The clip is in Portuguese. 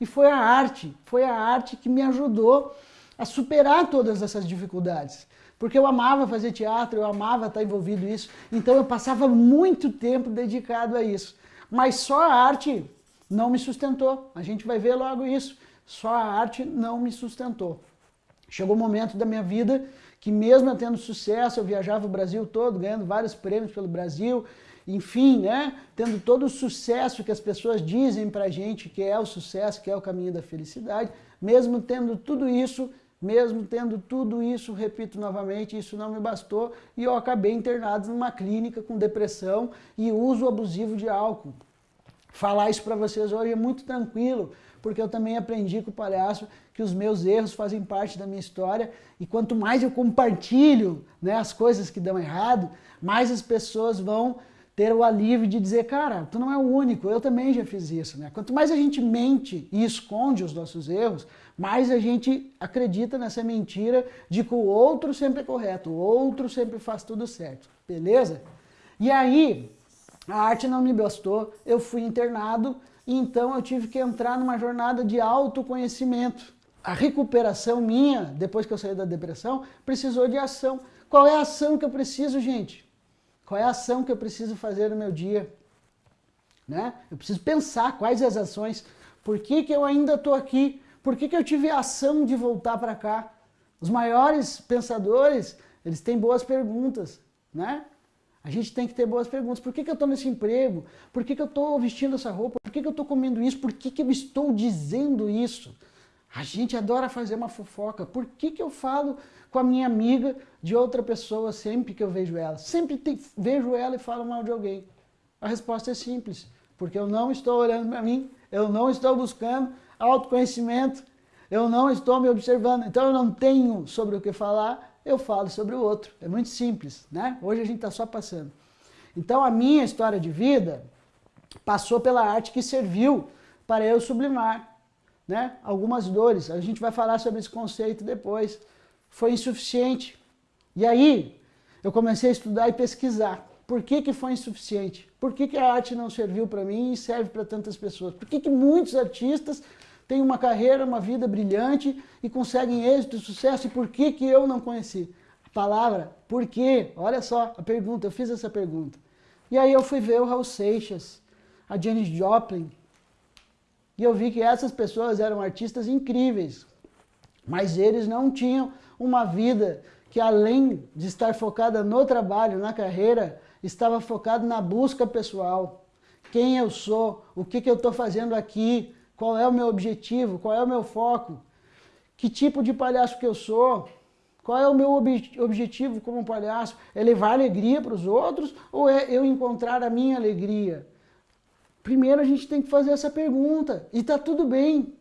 E foi a arte, foi a arte que me ajudou a superar todas essas dificuldades. Porque eu amava fazer teatro, eu amava estar envolvido nisso, então eu passava muito tempo dedicado a isso. Mas só a arte não me sustentou, a gente vai ver logo isso. Só a arte não me sustentou. Chegou um momento da minha vida que mesmo tendo sucesso, eu viajava o Brasil todo, ganhando vários prêmios pelo Brasil, enfim, né, tendo todo o sucesso que as pessoas dizem pra gente que é o sucesso, que é o caminho da felicidade, mesmo tendo tudo isso, mesmo tendo tudo isso, repito novamente, isso não me bastou e eu acabei internado numa clínica com depressão e uso abusivo de álcool. Falar isso para vocês hoje é muito tranquilo, porque eu também aprendi com o palhaço que os meus erros fazem parte da minha história e quanto mais eu compartilho né, as coisas que dão errado, mais as pessoas vão ter o alívio de dizer, cara, tu não é o único, eu também já fiz isso. Né? Quanto mais a gente mente e esconde os nossos erros, mais a gente acredita nessa mentira de que o outro sempre é correto, o outro sempre faz tudo certo, beleza? E aí, a arte não me bastou, eu fui internado, então eu tive que entrar numa jornada de autoconhecimento. A recuperação minha, depois que eu saí da depressão, precisou de ação. Qual é a ação que eu preciso, gente? Qual é a ação que eu preciso fazer no meu dia? Né? Eu preciso pensar quais as ações. Por que, que eu ainda estou aqui? Por que, que eu tive a ação de voltar para cá? Os maiores pensadores, eles têm boas perguntas, né? A gente tem que ter boas perguntas. Por que, que eu estou nesse emprego? Por que, que eu estou vestindo essa roupa? Por que, que eu estou comendo isso? Por que, que eu estou dizendo isso? A gente adora fazer uma fofoca. Por que, que eu falo com a minha amiga de outra pessoa sempre que eu vejo ela? Sempre te, vejo ela e falo mal de alguém. A resposta é simples. Porque eu não estou olhando para mim, eu não estou buscando autoconhecimento, eu não estou me observando. Então eu não tenho sobre o que falar, eu falo sobre o outro. É muito simples, né? Hoje a gente está só passando. Então a minha história de vida passou pela arte que serviu para eu sublimar né? algumas dores. A gente vai falar sobre esse conceito depois. Foi insuficiente. E aí eu comecei a estudar e pesquisar. Por que, que foi insuficiente? Por que, que a arte não serviu para mim e serve para tantas pessoas? Por que, que muitos artistas têm uma carreira, uma vida brilhante e conseguem êxito sucesso, e por que, que eu não conheci? A palavra, por quê? Olha só a pergunta, eu fiz essa pergunta. E aí eu fui ver o Raul Seixas, a Janis Joplin, e eu vi que essas pessoas eram artistas incríveis, mas eles não tinham uma vida que além de estar focada no trabalho, na carreira, estava focado na busca pessoal. Quem eu sou, o que, que eu estou fazendo aqui, qual é o meu objetivo? Qual é o meu foco? Que tipo de palhaço que eu sou? Qual é o meu ob objetivo como palhaço? É levar alegria para os outros ou é eu encontrar a minha alegria? Primeiro a gente tem que fazer essa pergunta. E está tudo bem.